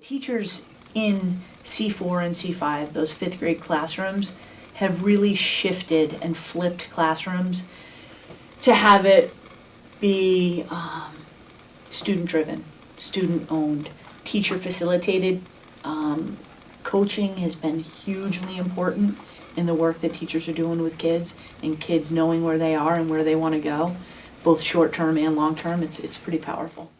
teachers in C4 and C5, those fifth grade classrooms, have really shifted and flipped classrooms to have it be um, student-driven, student-owned, teacher-facilitated. Um, coaching has been hugely important in the work that teachers are doing with kids and kids knowing where they are and where they want to go, both short-term and long-term. It's, it's pretty powerful.